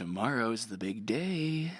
Tomorrow's the big day.